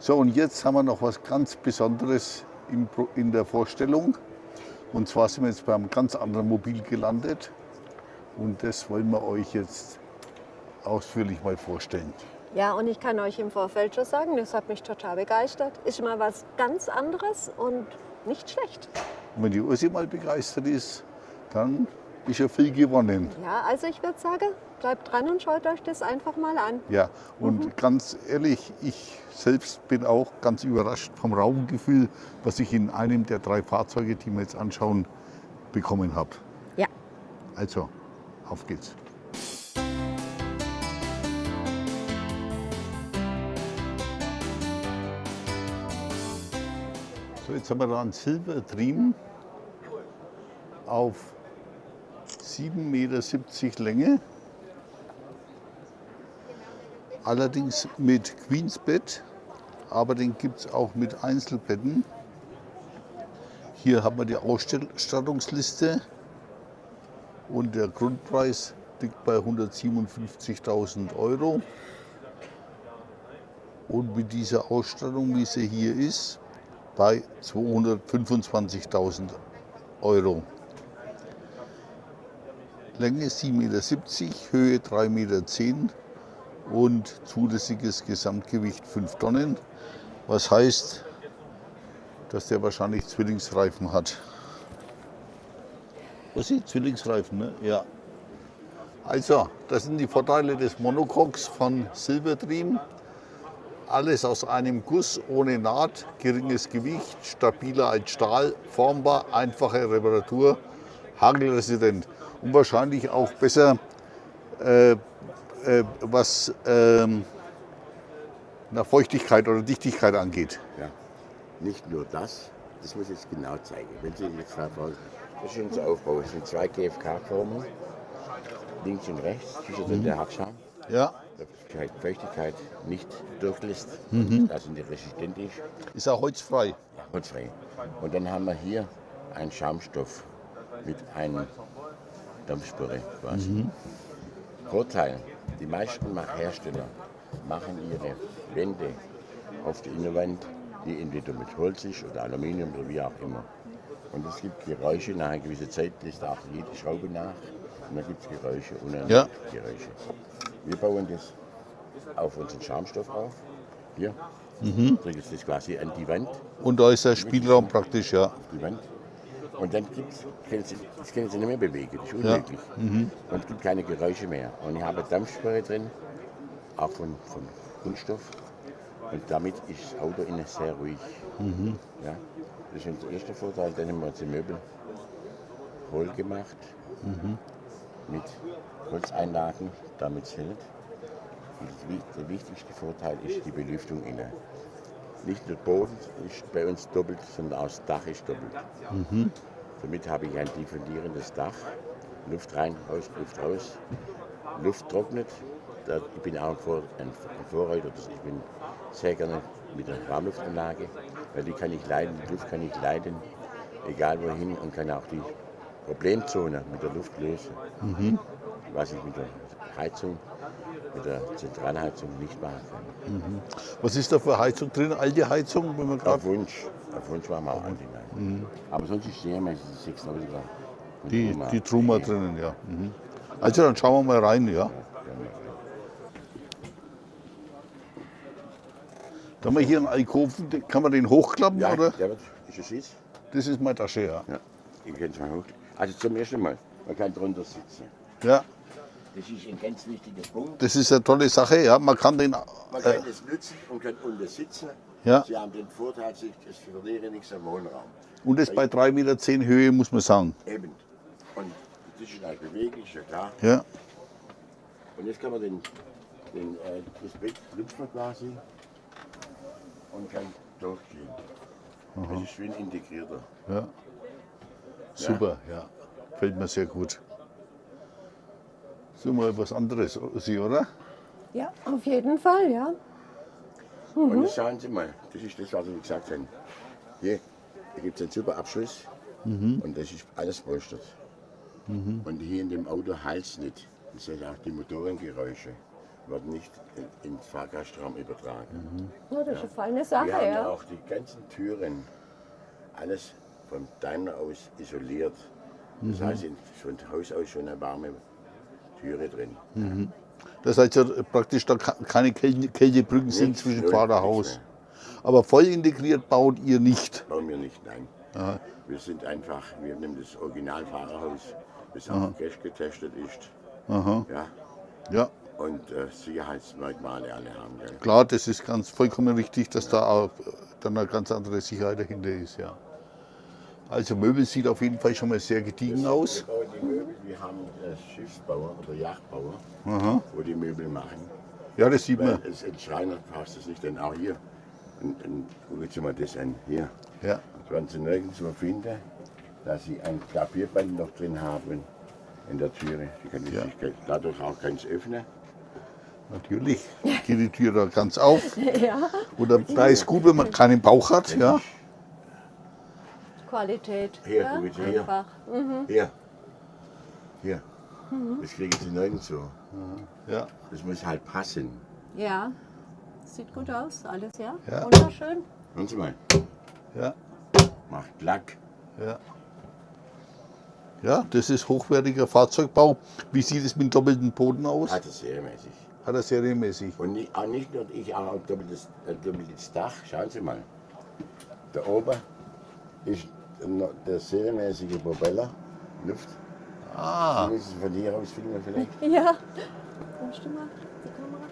So, und jetzt haben wir noch was ganz Besonderes in der Vorstellung. Und zwar sind wir jetzt beim ganz anderen Mobil gelandet. Und das wollen wir euch jetzt ausführlich mal vorstellen. Ja, und ich kann euch im Vorfeld schon sagen, das hat mich total begeistert. Ist mal was ganz anderes und nicht schlecht. Und wenn die Ursi mal begeistert ist, dann ist ja viel gewonnen. Ja, also ich würde sagen, bleibt dran und schaut euch das einfach mal an. Ja, und ganz ehrlich, ich selbst bin auch ganz überrascht vom Raumgefühl, was ich in einem der drei Fahrzeuge, die wir jetzt anschauen, bekommen habe. Ja. Also, auf geht's. So, jetzt haben wir da einen Silver Dream auf 7,70 Meter Länge. Allerdings mit Queensbett, aber den gibt es auch mit Einzelbetten. Hier haben wir die Ausstattungsliste und der Grundpreis liegt bei 157.000 Euro. Und mit dieser Ausstattung, wie sie hier ist, bei 225.000 Euro. Länge 7,70 Meter, Höhe 3,10 Meter und zulässiges Gesamtgewicht 5 Tonnen. Was heißt, dass der wahrscheinlich Zwillingsreifen hat. Was ist Zwillingsreifen, ne? Ja. Also, das sind die Vorteile des Monocoques von Silverdream. Alles aus einem Guss, ohne Naht, geringes Gewicht, stabiler als Stahl, formbar, einfache Reparatur, hagelresident und wahrscheinlich auch besser, äh, äh, was ähm, nach Feuchtigkeit oder Dichtigkeit angeht. Ja. Nicht nur das, das muss ich jetzt genau zeigen. Wenn Sie jetzt da folgen, das ist unser Aufbau. Es sind zwei GFK-Formen, links und rechts, zwischen der Hackschaum. Ja, Feuchtigkeit, Feuchtigkeit nicht durchlässt, also nicht resistent ist, ist auch holzfrei. holzfrei. Und dann haben wir hier einen Schaumstoff mit einer Dampfspüre quasi. Vorteil, die meisten Hersteller machen ihre Wände auf der Innenwand, die entweder mit Holz ist oder Aluminium oder wie auch immer. Und es gibt Geräusche nach einer gewissen Zeit, lässt auch jede Schraube nach. Und dann gibt es Geräusche und dann Ja. Geräusche. Wir bauen das auf unseren Schaumstoff auf. Hier. Drücken das quasi an die Wand Und da ist der Spielraum praktisch, ja. auf die Wand. Und dann gibt's, können Sie, das können Sie nicht mehr bewegen, das ist unmöglich. Und es gibt keine Geräusche mehr. Und ich habe Dampfsperre drin, auch von, von Kunststoff. Und damit ist das Auto innen sehr ruhig. Ja, das ist unser erster Vorteil. Dann haben wir uns die Möbel hohl gemacht, mit Holzeinlagen, damit es hält. Und der wichtigste Vorteil ist die Belüftung innen. Nicht nur Boden ist bei uns doppelt, sondern auch das Dach ist doppelt. Somit habe ich ein diffundierendes Dach, Luft rein, raus, Luft raus. Luft trocknet. Da, ich bin auch ein, Vor, ein, ein Vorreiter, ich bin sehr gerne mit der Warmluftanlage, weil die kann ich leiden, die Luft kann ich leiden, egal wohin und kann auch die Problemzone mit der Luft lösen. Was ich mit der Heizung, mit der Zentralheizung nicht machen kann. Was ist da für Heizung drin? Alte Heizung, wenn man Auf Wunsch. Auf Wunsch machen wir auch alle hinein. Aber sonst ist meistens 6000 die, die Truma drinnen, ja. Mhm. Also dann schauen wir mal rein, ja. Da haben wir hier einen Alkoven, kann man den hochklappen, Ja, oder? der wird, ist es ist? Das ist meine Tasche, ja. Ja. Ich kann es mal hoch. Also zum ersten Mal, man kann drunter sitzen. Ja, Das ist ein ganz wichtiger Punkt. das ist eine tolle Sache, ja. Man kann den, Man äh, kann das nutzen und kann unten sitzen. Ja. Sie haben den Vorteil, sich- es verliere nichts am Wohnraum. und das bei 3,10 Meter Höhe, muss man sagen. Eben. Und das ist halt beweglich, ja klar. Ja, Und jetzt kann man den, den, äh, das Bett lüpfen quasi und kann durchgehen. Das ist ein integrierter. ja. Super, ja. Fällt mir sehr gut. So mal was anderes, Sie, oder? Ja, auf jeden Fall, ja. Und jetzt schauen Sie mal, das ist das, was ich gesagt habe. Hier, hier gibt es einen super Abschluss und das ist alles polstert. Und hier in dem Auto halt es nicht. Das sind auch die Motorengeräusche. wird nicht in- ins Fahrgastraum übertragen. Ja, das ist eine feine Sache, Wir haben ja. auch die ganzen Türen, alles von Daimler aus isoliert. Das heißt, in- von Haus aus schon eine warme Türe drin. Das heißt ja praktisch, da keine Kälte- Kältebrücken sind zwischen null, Fahrerhaus. nichts Aber voll integriert baut ihr nicht. Bauen wir nicht, nein. Wir sind einfach, wir nehmen das Original-Fahrerhaus, das auch Cash getestet ist. Aha. Ja, Ja, und äh, Sicherheitsmerkmale alle haben. Gell? klar, das ist ganz vollkommen richtig, dass da auch dann eine ganz andere Sicherheit dahinter ist. Ja. Also Möbel sieht auf jeden Fall schon mal sehr gediegen aus. Wir bauen die Möbel, wir haben Schiffsbauer oder Yachtbauer, Aha. wo die Möbel machen. Ja, das sieht Weil man. es in Schreiner passt es nicht, denn auch hier. Und, und gucken Sie mal das an, hier. Ja. Das werden Sie nirgendwo finden, dass Sie ein Klavierband noch drin haben in der Türe. Sie können Ja. sich dadurch auch ganz öffnen. Natürlich geht die Tür da ganz auf. Ja, Oder da ist gut, wenn man keinen Bauch hat. Ja. Qualität. Hier, ja, Sie hier. einfach. Hier. Hier. Das kriegen Sie nirgendwo. Ja. Das muss halt passen. Ja, sieht gut aus, alles, ja. Ja. Wunderschön. Hören Sie mal. Ja. Macht Lack. Ja. Ja, das ist hochwertiger Fahrzeugbau. Wie sieht es mit doppeltem Boden aus? Hat es serienmäßig. Hat er serienmäßig. Und nicht, auch nicht nur ich, auch ein doppeltes, ein doppeltes Dach. Schauen Sie mal. Da oben ist der serienmäßige Propeller. Luft. Ah, Sie müssen von hier aus filmen vielleicht. Ja. Kommst du mal die Kamera?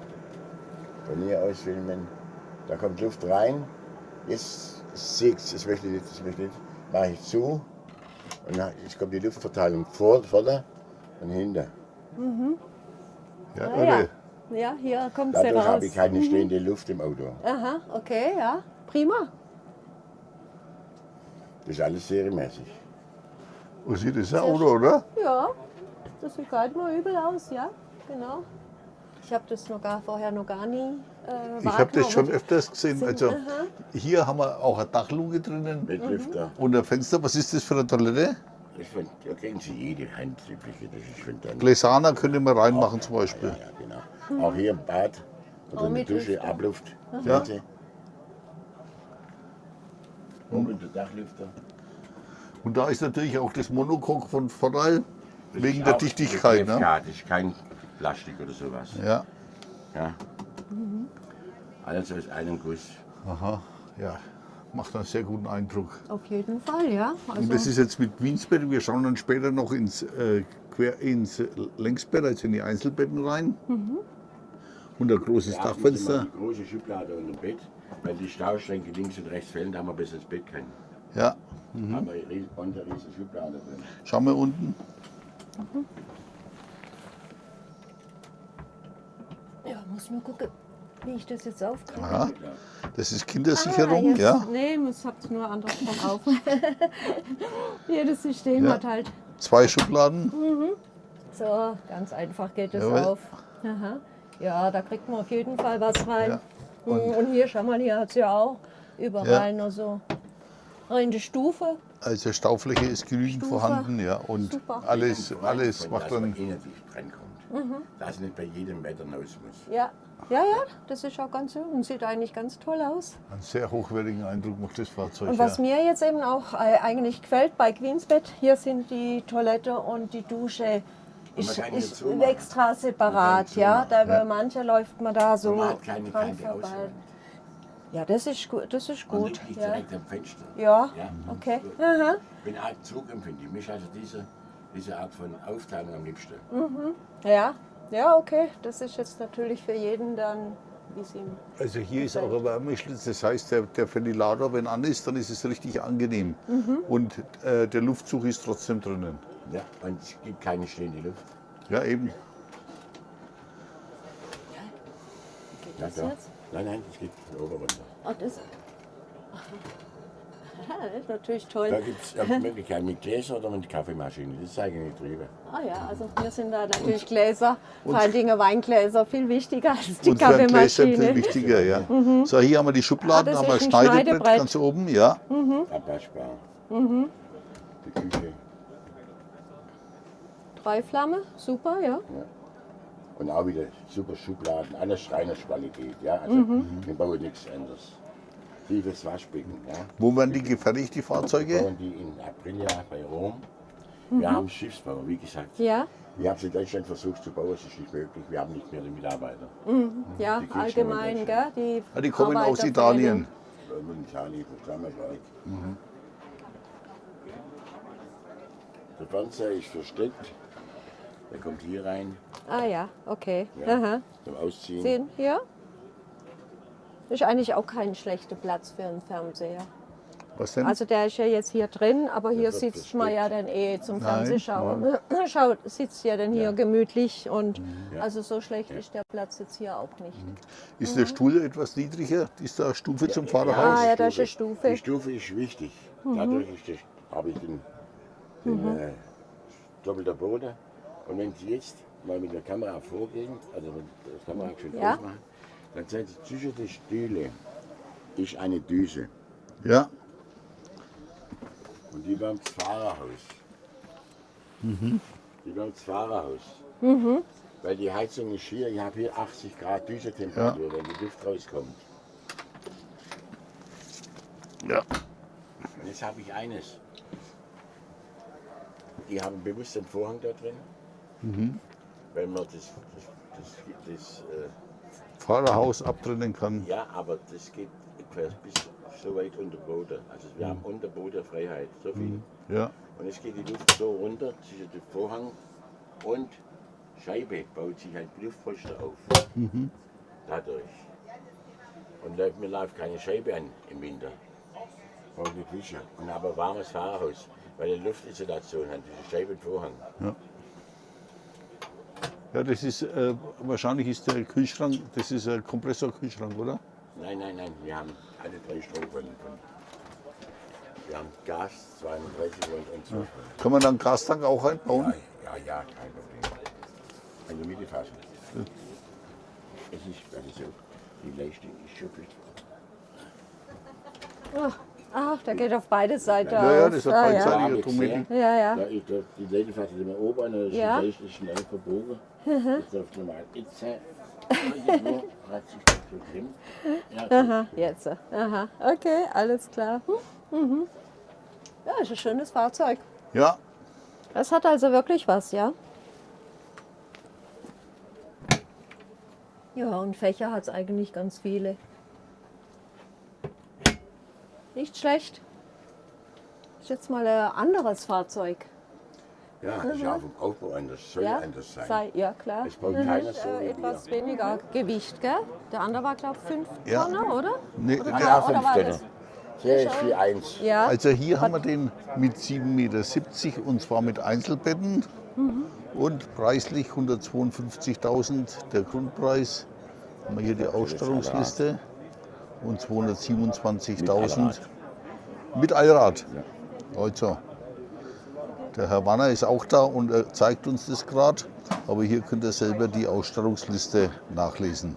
Von hier aus filmen. Da kommt Luft rein. Jetzt seht das möchte ich nicht, das möchte ich nicht. Mache ich zu. Und jetzt kommt die Luftverteilung vor, vorne und hinter. ja, Ah, ja. Ja, hier kommt sie Dadurch raus. habe ich keine stehende Luft im Auto. Aha, okay, ja. Prima. Das ist alles serienmäßig. Wo sieht das Auto, oder? Ja, das sieht gar nicht mal übel aus, ja. Genau. Ich habe das noch gar, vorher noch gar nie äh, Ich habe das schon öfters gesehen. Sind- Also aha. hier haben wir auch eine Dachluke drinnen Mit Lüfter. und ein Fenster. Was ist das für eine Toilette? Das von, da kriegen Sie jede dann. Gläsana könnte man reinmachen zum Beispiel. Ja, ja, genau. Auch hier im Bad oder Auch in der mit Dusche, Lüfter. Abluft. Ja. Ihr? Und der Dachlüfter. Und da ist natürlich auch das Monocoque von Vorteil, Das wegen der Dichtigkeit. Ne? GFK, Das ist kein Plastik oder sowas. Ja, Ja. Alles aus einem Guss. aha, ja. Macht einen sehr guten Eindruck. Auf jeden Fall, ja. Und Also, das ist jetzt mit Queensbett. Wir schauen dann später noch ins, äh, quer ins Längsbett, also in die Einzelbetten rein. Und ein großes Dachfenster. Die große Schublade unter dem Bett, weil die Stauschränke links und rechts fehlen, da haben wir bis ins Bett können. Ja, Haben wir unter riesen Schublade drin. schauen wir unten. ja, muss nur gucken, wie ich das jetzt aufkriege. Aha, das ist Kindersicherung, jetzt, ja. Nee, es habt nur andersrum auf. Jedes System Ja. hat halt. Zwei Schubladen. So, ganz einfach geht es auf. Aha. Ja, da kriegt man auf jeden Fall was rein. Ja. Und, und hier, schau mal, hier hat es ja auch überall nur so eine Stufe. Also Staufläche ist genügend Stufe. vorhanden, ja. Und Super. alles, alles macht dass man dann. drankommt. Dass nicht bei jedem Wetter raus muss. Ja. ja, ja, das ist auch ganz so und sieht eigentlich ganz toll aus. Einen sehr hochwertigen Eindruck macht das Fahrzeug. Und was ja. mir jetzt eben auch äh, eigentlich gefällt bei Queensbett, hier sind die Toilette und die Dusche ist, ist extra separat, ja. Da ja. mancher läuft man da so Und man hat keine dran kalte vorbei. Auswahl. Ja, das ist gut, das ist Und gut. liegt Ja, direkt am Fenster. ja. Ja. okay. Ich bin arg zugempfindlich. Mich also diese, diese Art von Aufteilung am liebsten. Ja, ja, okay. Das ist jetzt natürlich für jeden dann, wie es ihm. Also hier ist auch ein Wärmeschlitz, das heißt, der, der Ventilator, wenn an ist, dann ist es richtig angenehm. Mhm. Und äh, der Luftzug ist trotzdem drinnen. Ja, und es gibt keine stehende Luft. Ja, eben. Geht Ja, das jetzt? Nein, nein, es geht von oben runter. Oh, das. Aha, das ist natürlich toll. Da gibt es eine Möglichkeit mit Gläser oder mit Kaffeemaschine. Das zeige ich nicht drüber. Ah ja, also hier sind da natürlich Gläser, vor allen Dingen Weingläser, viel wichtiger als die Und für ein Gläser viel Kaffeemaschine. wichtiger, ja. So, hier haben wir die Schubladen, Ah, haben wir ein Schneidebrett Schneidebrett. ganz oben, ja. Abwaschbar. Mhm. Die Küche. Drei Flamme, super, ja. Und auch wieder super Schubladen, alles Schreinersqualität. Ja? Also Mhm. wir bauen nichts anderes. Tiefes Waschbecken. Ja? Wo werden die gefertigt, die Wir Fahrzeuge? bauen die in Aprilia bei Rom. Wir haben Schiffsbau, wie gesagt. Mhm. Ja, Wir haben es in Deutschland versucht zu bauen, es ist nicht möglich. Wir haben nicht mehr die Mitarbeiter. ja, Die kriegst du allgemein, in gell? Die Ja, die kommen aus. Italien. Italien zusammengebaut. Der Fernseher ist versteckt. Der kommt hier rein Ah ja, okay. Ja. Aha. zum Ausziehen. Sehen hier? Ist eigentlich auch kein schlechter Platz für einen Fernseher. Was denn? Also der ist ja jetzt hier drin, aber hier sitzt man ja dann eh zum Fernsehschauen. Schaut, sitzt ja dann hier Ja. gemütlich und Ja. also so schlecht ist der Platz jetzt hier auch nicht. Ist der Stuhl etwas niedriger? Ist da eine Stufe zum Fahrerhaus? Ah ja, da ist eine Stufe. Die Stufe ist wichtig. Dadurch das, habe ich den, den äh, doppelter Boden. Und wenn Sie jetzt mal mit der Kamera vorgehen, also wenn die Kamera schon Ja. ausmachen, dann sehen Sie zwischen den Stühle ist eine Düse. Ja. Und die beim Fahrerhaus. Die beim Fahrerhaus. Weil die Heizung ist hier, ich habe hier 80 Grad Düsetemperatur, wenn die Luft rauskommt. Ja. Und jetzt habe ich eines. Die haben bewusst einen Vorhang da drin. Weil man das, das, das, das äh, Fahrerhaus abtrennen kann. ja, aber das geht bis so weit unter Boden. Also wir haben unter Boden Freiheit, so viel. Ja. Und jetzt geht die Luft so runter zwischen dem Vorhang und Scheibe baut sich ein Luftpolster auf. Dadurch. Und läuft- mir läuft keine Scheibe an im Winter. Braucht eine Küche. Und aber warmes Fahrerhaus, weil eine Luftisolation hat, diese Scheibe und Vorhang. Ja, das ist äh, wahrscheinlich ist der Kühlschrank, das ist ein Kompressorkühlschrank, oder? Nein, nein, nein, wir haben alle drei Stromquellen. Von, wir haben Gas, 32 Volt und 12 Volt. Kann man dann einen Gastank auch einbauen? Ja, ja, ja, kein Problem. In der Mitte fassen. Es ist, also so, die Leistung ist gut. Ach, ach, der geht auf beide Seiten Ja, ja, das hat ah, beidseitig. ja. Seite Ja, ja, ja. Da ist die Leute fassen immer oben da ist Ja. die Leiste schnell verbogen. Jetzt auf normal. Jetzt äh, hat sich das. Ja, Aha, jetzt. Aha, okay, alles klar. Hm, Mhm. Ja, ist ein schönes Fahrzeug. Ja. Das hat also wirklich was, ja? Ja, und Fächer hat es eigentlich ganz viele. Nicht schlecht. Ist jetzt mal ein anderes Fahrzeug. Ja, ist ja auch vom Aufbau anders, soll Ja, anders sein. Sei, ja klar. Es baut keiner Ist, so äh, etwas wir. weniger Gewicht, gell? Der andere war, glaube ich, 5 Ja. Tonnen, oder? Nee, oder, Ja, oder ja, fünf war Tonnen. das? Der ist 4,1. Ja. Also hier haben wir den mit 7,70 Meter und zwar mit Einzelbetten und preislich 152.000 der Grundpreis. Haben wir hier die Ausstattungsliste und 227.000 mit Allrad. Also, der Herr Wanner ist auch da und er zeigt uns das gerade, aber hier könnt ihr selber die Ausstattungsliste nachlesen.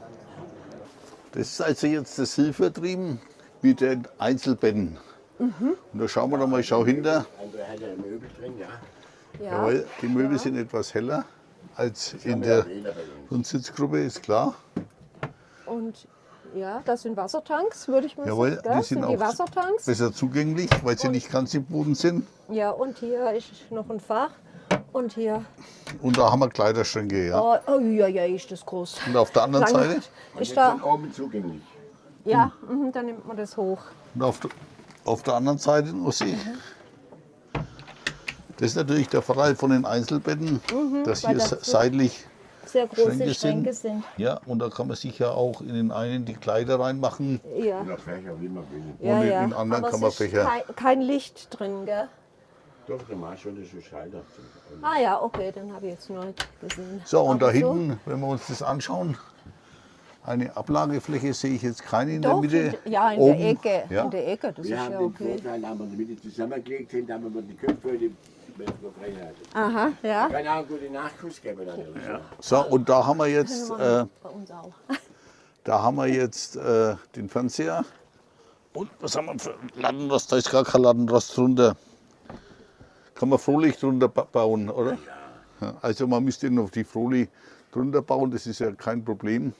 Das ist also jetzt das Hilfertrieben mit den Einzelbetten. Und da schauen wir doch mal, ich schau hinter. Andere hat ja Möbel drin, ja. Ja. Jawohl, die Möbel sind etwas heller als in der ja. Grundsitzgruppe, ist klar. Und ja, das sind Wassertanks, würde ich mal Jawohl, sagen. gell? die sind die auch Wassertanks. besser zugänglich, weil sie nicht ganz im Boden sind. Ja, und hier ist noch ein Fach. Und hier, Und da haben wir Kleiderschränke, ja. oh, oh ja, ja, ist das groß. Und auf der anderen Lang- Seite, Und Ist da, oben zugänglich. ja, mhm, dann nimmt man das hoch. und auf, der- auf der anderen Seite, Ossi. Das ist natürlich der Vorteil von den Einzelbetten, dass Mhm, weil hier seitlich Sehr große Schränke Schränke, sind. sind. Ja, und da kann man sich ja auch in den einen die Kleider reinmachen. Ja, Oder Fächer, wie man will. ja, in ja. den anderen Aber kann man es ist Fächer- kein, kein Licht drin, gell? Doch, der Marsch schon ist ein Schalter. Und Ah ja, okay, dann habe ich jetzt neu gesehen. So, und da Aber so- hinten, wenn wir uns das anschauen, eine Ablagefläche sehe ich jetzt keine in der Doch, Mitte. in, ja, in Oben, der Ecke. Ja. In der Ecke, das wir ist haben ja den okay. Vorteil, haben wir in der Mitte zusammengelegt sind, haben wir die Köpfe die. Aha, ja. Kann auch einen guten Nachkuss geben. Ja. So, und da haben wir jetzt, äh, da haben wir jetzt äh, den Fernseher. Und was haben wir für Lattenrost? Da ist gar kein Lattenrost drunter. Kann man Frohlicht drunter ba- bauen, oder? Ja. Also man müsste noch die Frohli drunter bauen, das ist ja kein Problem.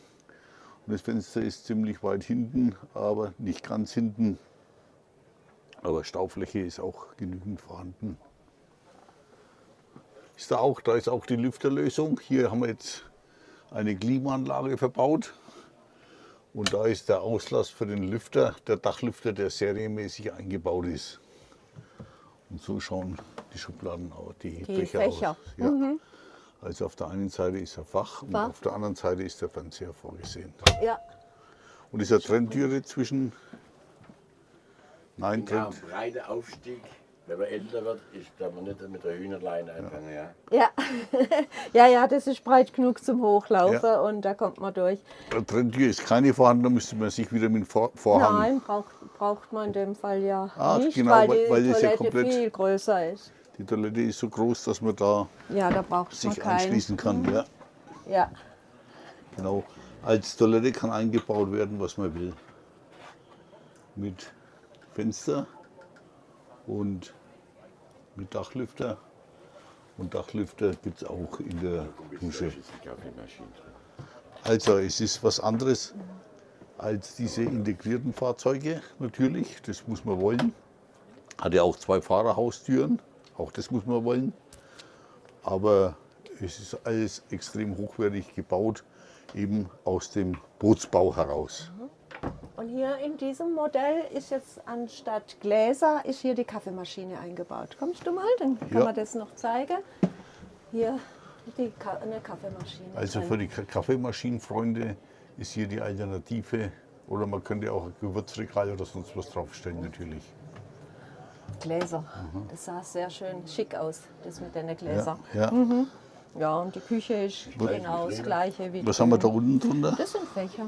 Und das Fenster ist ziemlich weit hinten, aber nicht ganz hinten. Aber Staufläche ist auch genügend vorhanden. Ist da auch, da ist auch die Lüfterlösung. Hier haben wir jetzt eine Klimaanlage verbaut. Und da ist der Auslass für den Lüfter, der Dachlüfter, der serienmäßig eingebaut ist. Und so schauen die Schubladen aus, die, Die Fächer, Fächer. aus. Ja. Also auf der einen Seite ist der Fach und Fach. auf der anderen Seite ist der Fernseher vorgesehen. Ja, Und ist eine Trenntüre zwischen. Nein, Ja, Trennt. ein breiter Aufstieg. Wenn man älter wird, ist, darf man nicht mit der Hühnerleine anfangen. Ja. ja. ja, ja, das ist breit genug zum Hochlaufen Ja. und da kommt man durch. Trenntür ist keine vorhanden, da müsste man sich wieder mit dem Vor Vorhang. Nein, braucht, braucht man in dem Fall ja Ah, nicht, genau, weil weil- die ja Toilette komplett- viel größer ist. Die Toilette ist so groß, dass man da Ja, da braucht man sich keinen. anschließen kann. Ja, Ja, genau. Als Toilette kann eingebaut werden, was man will. Mit Fenster und mit Dachlüfter. Und Dachlüfter gibt es auch in der Dusche. Also es ist was anderes als diese integrierten Fahrzeuge natürlich, das muss man wollen. Hat ja auch zwei Fahrerhaustüren, auch das muss man wollen. Aber es ist alles extrem hochwertig gebaut, eben aus dem Bootsbau heraus. Und hier in diesem Modell ist jetzt anstatt Gläser ist hier die Kaffeemaschine eingebaut. Kommst du mal, dann kann Ja. man das noch zeigen. Hier die Ka eine Kaffeemaschine. Also für die Ka- Kaffeemaschinenfreunde ist hier die Alternative. Oder man könnte auch ein Gewürzregal oder sonst was draufstellen natürlich. Gläser. Das sah sehr schön schick aus, das mit den Gläsern. Ja. Ja, und die Küche ist genau das gleiche wie Was haben wir da unten drunter? Das sind Fächer.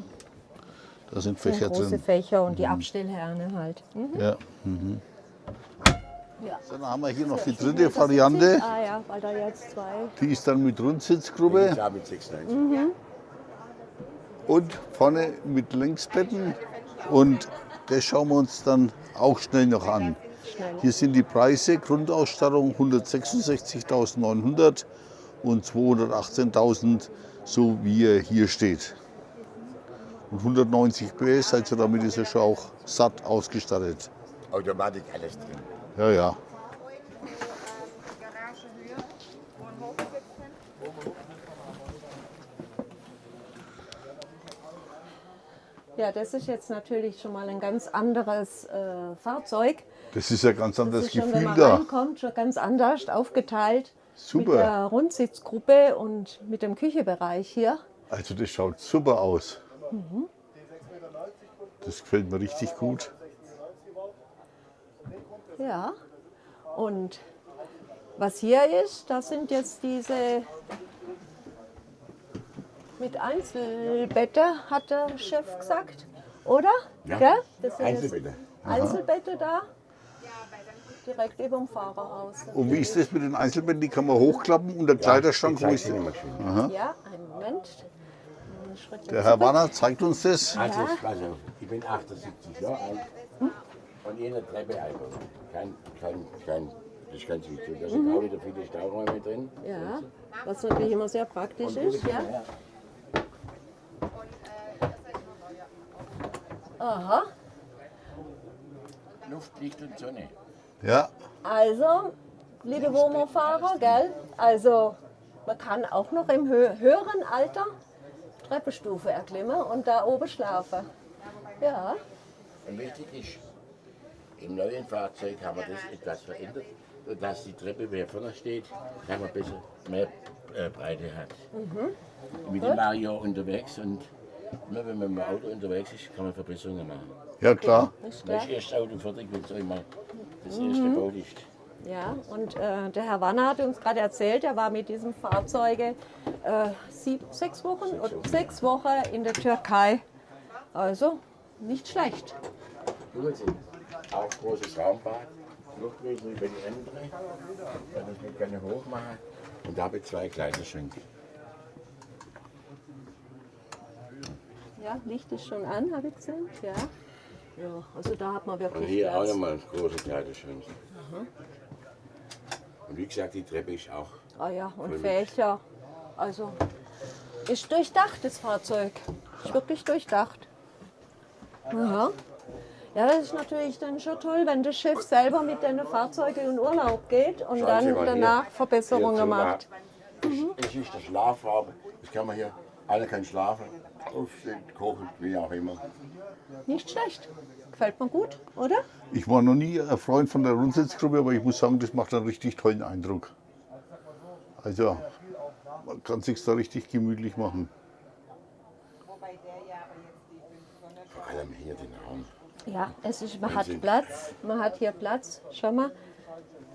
Da sind Das sind Fächer große drin. Fächer und die Abstellherne halt. Mhm. Ja. Ja. Dann haben wir hier noch die dritte Variante. Ah ja, weil da jetzt zwei. Die ist dann mit Rundsitzgruppe Ja, mit 96. und vorne mit Längsbetten. Und das schauen wir uns dann auch schnell noch an. Schnell. Hier sind die Preise, Grundausstattung 166.900 und 218.000, so wie er hier steht. Und 190 PS, also damit ist er schon auch satt ausgestattet. Automatik alles drin. Ja, ja. Ja, das ist jetzt natürlich schon mal ein ganz anderes äh, Fahrzeug. Das ist ja ganz Das anderes ist schon, wenn Gefühl man da. reinkommt, schon ganz anders aufgeteilt. Mit Super. der Rundsitzgruppe und mit dem Küchebereich hier. Also das schaut super aus. Mhm. Das gefällt mir richtig gut. Ja. Und was hier ist, das sind jetzt diese mit Einzelbette, hat der Chef gesagt, oder? Ja. Gell? Das sind Einzelbette. Einzelbette da. Direkt über dem Fahrerhaus. Und wie ist das mit den Einzelbetten? Die kann man hochklappen und der Kleiderschrank, wo ist die der? Maschine. Ja, einen Moment. Schritt Der Herr. Warner zeigt uns das. Also, also, ich bin 78 Jahre alt und jede Treppe einfach. Kein, kein, kein, das ist ganz wichtig. Da sind auch wieder viele Stauräume drin. Ja, was natürlich immer sehr praktisch ist. Ja. Aha. Luft, Licht und Sonne. Ja, Also, liebe Womo-Fahrer, gell? Also, man kann auch noch im hö höheren Alter Treppenstufe erklimmen und da oben schlafen. Ja, Und wichtig ist, im neuen Fahrzeug haben wir das etwas verändert, dass die Treppe, wer vorne steht, haben wir besser mehr äh, Breite hat. Mit dem Mario unterwegs und immer wenn man mit dem Auto unterwegs ist, kann man Verbesserungen machen. ja klar. ist klar. ist erst Auto fertig, wenn es einmal das erste Boot ist. Ja, und äh, der Herr Wanner hat uns gerade erzählt, er war mit diesem Fahrzeuge äh, sieb, sechs Wochen oder sechs Wochen in der Türkei. Also nicht schlecht. Gut sind. Auch großes Raumbad, Luftwässer über die andere. Dann das mit gerne hoch machen. Und da habe ich zwei Kleiderschränke. Ja, Licht ist schon an, habe ich gesehen. Ja. ja, also da hat man Und wirklich hier auch Platz. nochmal große Kleiderschränke. Und wie gesagt, die Treppe ist auch. Ah ja, und Fächer. Also Ist durchdacht, das Fahrzeug. Ist wirklich durchdacht. Aha. Ja, das ist natürlich dann schon toll, wenn der Chef selber mit den Fahrzeugen in Urlaub geht und Schauen dann danach hier. Verbesserungen Hier, macht. Das das ist der Schlafraum. Das kann man hier, alle können schlafen, aufstehen, kochen, wie auch immer. Nicht schlecht. Gefällt mir gut, oder? Ich war noch nie ein Freund von der Rundsitzgruppe, aber ich muss sagen, das macht einen richtig tollen Eindruck. Also, man kann sich da richtig gemütlich machen. Vor allem hier den Raum. Ja, es ist, man hat. Platz. Man hat hier Platz. Schau mal.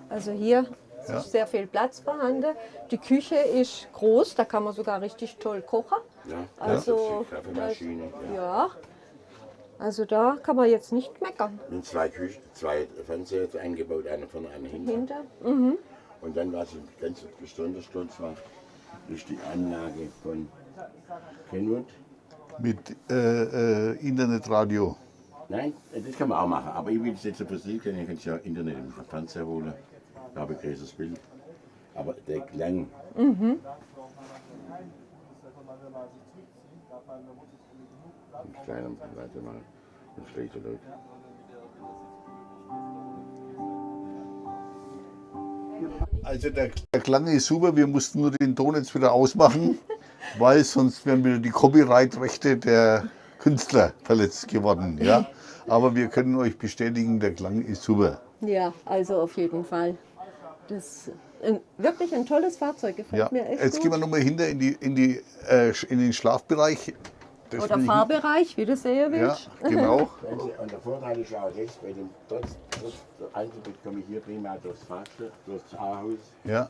Also hier Ja. ist sehr viel Platz vorhanden. Die Küche ist groß, da kann man sogar richtig toll kochen. Ja, Also, Kaffeemaschine. Ja. Ja. Also da kann man jetzt nicht meckern. Mit zwei Küchen, zwei Fernseher eingebaut, einer vorne, einer hinten. Hinter. Und dann, was ich ganz besonders stolz war, ist die Anlage von Kenwood. Mit äh, äh, Internetradio. Nein, das kann man auch machen. Aber ich will es jetzt so für Sie können. Ihr könnt ja Internet im Fernseher holen. Da habe ich ein großes Bild. Aber der Klang. Ein kleiner, warte mal. Ein schlechter Leute. Also der, der Klang ist super, wir mussten nur den Ton jetzt wieder ausmachen, weil sonst wären wieder die Copyright-Rechte der Künstler verletzt geworden. Ja? Aber wir können euch bestätigen, der Klang ist super. Ja, also auf jeden Fall. Das ist ein, wirklich ein tolles Fahrzeug, gefällt Ja. mir echt Jetzt gehen wir gut. nochmal hinter in, die, in, die, äh, in den Schlafbereich. Das Oder Fahrbereich, wie du sehen Ja, willst. genau. Wenn Sie, und der Vorteil ist auch jetzt, bei dem trotz, trotz der Einzelbild komme ich hier prima durchs Fahrstuhl, durchs A-Haus. Ja,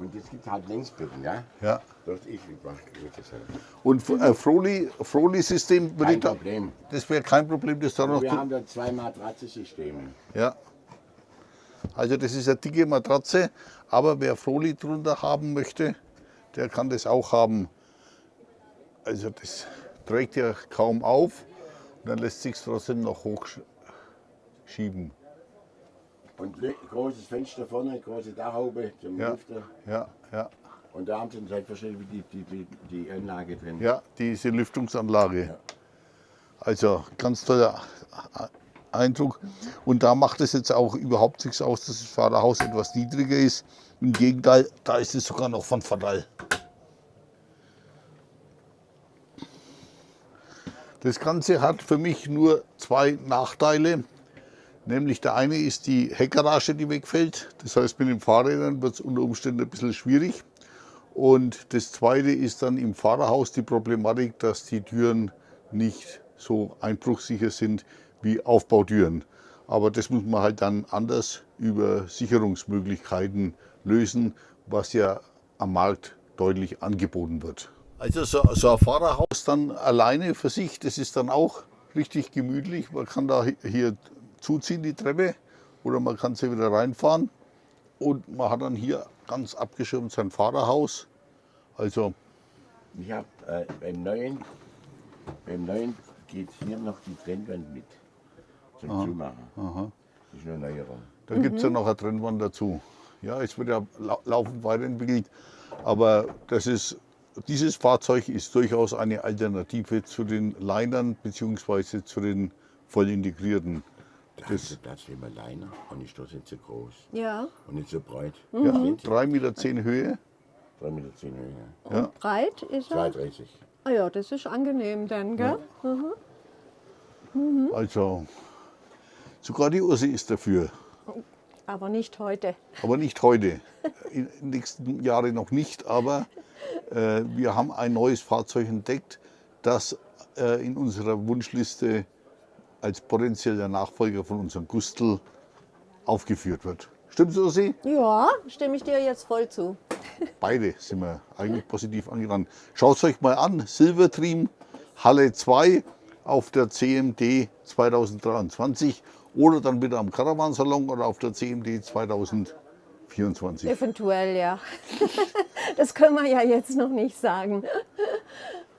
Und es gibt halt Längsbögen, ja? ja. Das. Das halt. Und äh, Froli, Froli-System, würde Kein ich da- Problem. das wäre kein Problem, das da noch Wir haben da zwei Matratzensysteme. Ja. Also das ist eine dicke Matratze, aber wer Froli drunter haben möchte, der kann das auch haben. Also das trägt ja kaum auf und dann lässt sich trotzdem noch hochschieben. Und großes Fenster vorne, große Dachhaube zum Ja. Lüfter. Ja, ja, Und da haben Sie selbstverständlich die, die, die, die Anlage drin. ja, diese Lüftungsanlage. Also ganz toller Eindruck. Und da macht es jetzt auch überhaupt nichts aus, dass das Fahrerhaus etwas niedriger ist. Im Gegenteil, da ist es sogar noch von Vorteil. Das Ganze hat für mich nur zwei Nachteile. Nämlich der eine ist die Heckgarage, die wegfällt. Das heißt, mit den Fahrrädern wird es unter Umständen ein bisschen schwierig. Und das zweite ist dann im Fahrerhaus die Problematik, dass die Türen nicht so einbruchsicher sind wie Aufbautüren. Aber das muss man halt dann anders über Sicherungsmöglichkeiten lösen, was ja am Markt deutlich angeboten wird. Also so, so ein Fahrerhaus dann alleine für sich, das ist dann auch richtig gemütlich. Man kann da hi- hier zuziehen, die Treppe, oder man kann sie wieder reinfahren. Und man hat dann hier ganz abgeschirmt sein Fahrerhaus. Also Ich habe äh, beim neuen, beim neuen geht hier noch die Trennwand mit zum Zumachen. Das ist eine Neuerung. da gibt es ja noch eine Trennwand dazu. Ja, es wird ja lau laufend weiterentwickelt. Aber das ist, dieses Fahrzeug ist durchaus eine Alternative zu den Linern bzw. zu den voll integrierten. Da ist der Platz wie ein Liner und ist doch nicht so groß Ja, und nicht so breit. Ja, Mhm. 3,10 Meter Höhe. 3,10 Meter Höhe. Ja. breit ist er. 2,30. Ah ja, das ist angenehm dann, gell? Also sogar die Ursi ist dafür. Aber nicht heute. Aber nicht heute. In den nächsten Jahren noch nicht. Aber äh, wir haben ein neues Fahrzeug entdeckt, das äh, in unserer Wunschliste als potenzieller Nachfolger von unserem Gustl aufgeführt wird. Stimmt's, Ursi? Ja, stimme ich dir jetzt voll zu. Beide sind wir eigentlich positiv angerannt. Schaut es euch mal an. Silvertream Halle 2 auf der CMD 2023 oder dann wieder am Caravansalon oder auf der CMD 2024. Eventuell, ja. Das können wir ja jetzt noch nicht sagen.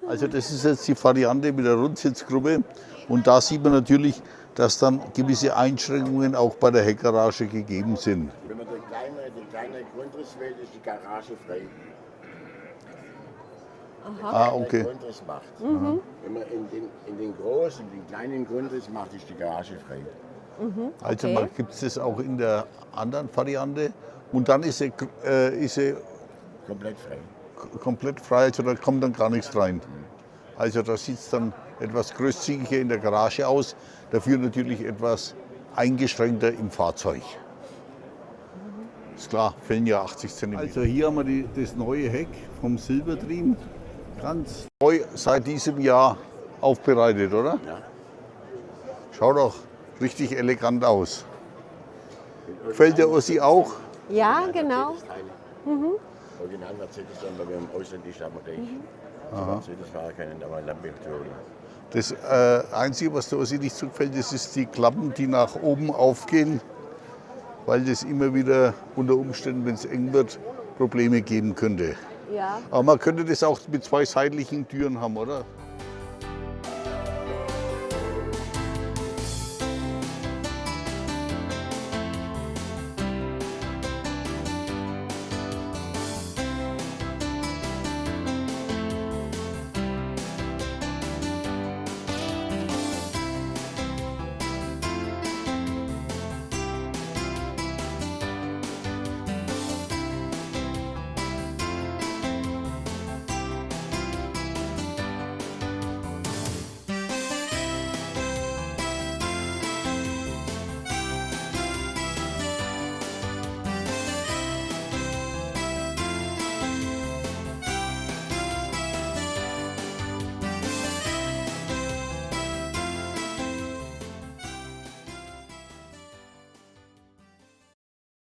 Also das ist jetzt die Variante mit der Rundsitzgruppe und da sieht man natürlich, dass dann gewisse Einschränkungen auch bei der Heckgarage gegeben sind. Wenn man den kleinen, den kleinen Grundriss wählt, ist die Garage frei. Ah, okay. Grundriss macht. Wenn man in den, in den großen, in den kleinen Grundriss macht, ist die Garage frei. Also Okay. gibt es das auch in der anderen Variante. Und dann ist sie, äh, ist sie Komplett frei. komplett frei, also da kommt dann gar nichts rein. Also da sieht es dann etwas großzügiger in der Garage aus, dafür natürlich etwas eingeschränkter im Fahrzeug. Ist klar, fehlen ja 80 cm. Also hier haben wir die, das neue Heck vom Silbertrim, ganz neu seit diesem Jahr aufbereitet, oder? Ja. Schaut doch richtig elegant aus. Gefällt der Ossi auch? Ja, genau. Original Mercedes, weil wir haben wir gleich. Mercedes-Fahrer kennen, aber Lamborghini. Das äh, Einzige, was der Ossi nicht so gefällt, das ist die Klappen, die nach oben aufgehen, weil das immer wieder unter Umständen, wenn es eng wird, Probleme geben könnte. Ja. Aber man könnte das auch mit zwei seitlichen Türen haben, oder?